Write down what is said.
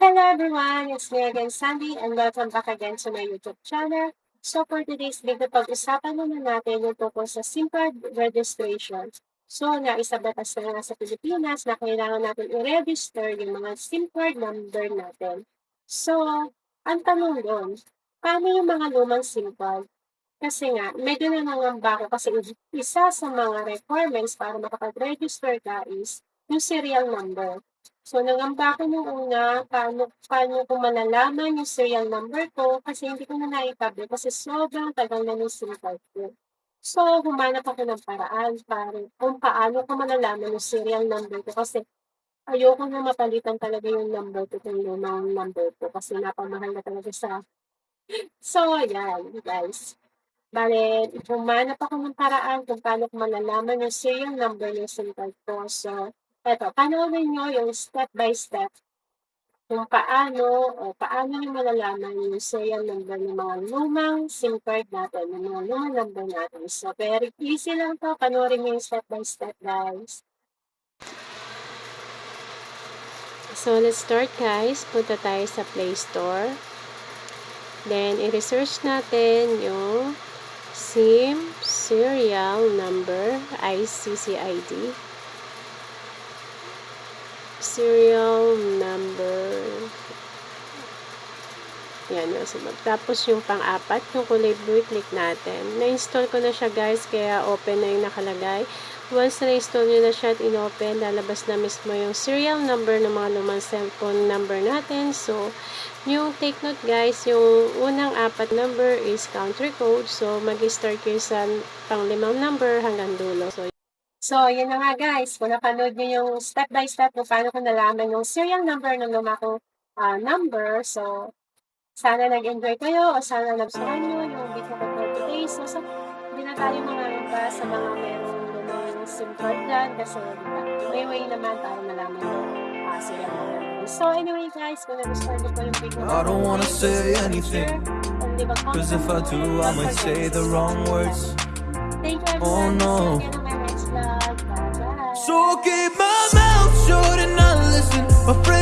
everyone, it's me again, Sandy, and welcome back again to my YouTube channel. So for today's video, pag-usapan naman natin yung tungkol sa SIM card registration. So, naisa batas na nga sa Pilipinas na kailangan natin i-register yung mga SIM card number natin. So, ang tanong doon, paano yung mga lumang SIM card? Kasi nga, medyo nangangamba ako kasi isa sa mga requirements para makapag-register ka is yung serial number. So, nangamba ako nung una, paano, paano ko malalaman yung serial number ko kasi hindi ko na naitabi kasi sobrang tagal na yung SIM card ko. So, humanap ako ng paraan para kung paano ko malalaman yung serial number ko kasi ayoko na mapalitan talaga yung number ko kung lumang number ko kasi napamahal na talaga sa So, ayan, guys. Bale, humanap ako ng paraan kung paano ko malalaman yung serial number ng SIM card ko. So, eto, panoorin nyo yung step by step kung paano o paano nyo malalaman yung serial number ng mga lumang SIM card natin, ng mga lumang number natin. So, very easy lang to. Panoorin nyo yung step by step, guys. So, let's start, guys. Punta tayo sa Play Store. Then, i-research natin yung SIM serial number, ICCID. Serial number. Yan yung sunod. Tapos yung pang-apat, yung kulay blue, click natin. Na-install ko na siya guys, kaya open na yung nakalagay. Once na-install nyo na siya at in-open, lalabas na mismo yung serial number ng mga lumang cellphone number natin. So, yung take note guys, yung unang apat number is country code. So, mag-start kayo sa pang-limang number hanggang dulo. So, So, yun na nga guys. Kung napanood nyo yung step by step kung paano ko nalaman yung serial number ng luma kong uh, number. So, sana nag-enjoy kayo o sana nagustuhan nyo yung video ko for today. So, so hindi na tayo mga sa mga merong lumang SIM card dyan kasi diba, may way naman para malaman yung uh, serial number. So, anyway guys, kung nagustuhan nyo po yung video I don't wanna say anything Cause if I do I might say the wrong words Thank you everyone oh, no. my next vlog. Bye bye. So keep my mouth shut and not listen. My friend